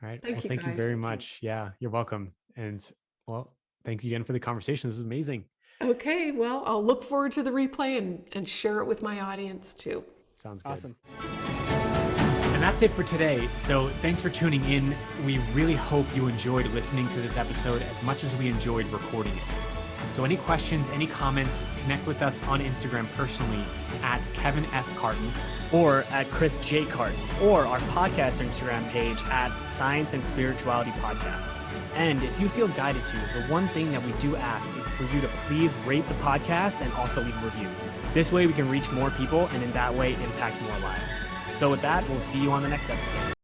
All right. Thank well, you, thank you very much. Yeah, you're welcome. And well, thank you again for the conversation. This is amazing. Okay, well, I'll look forward to the replay and, and share it with my audience too. Sounds good. Awesome. And that's it for today. So thanks for tuning in. We really hope you enjoyed listening to this episode as much as we enjoyed recording it. So any questions, any comments, connect with us on Instagram personally at Kevin F. Carton. Or at Chris J. Carton, or our podcast Instagram page at Science and Spirituality Podcast. And if you feel guided to, the one thing that we do ask is for you to please rate the podcast and also leave a review. This way we can reach more people and in that way impact more lives. So with that, we'll see you on the next episode.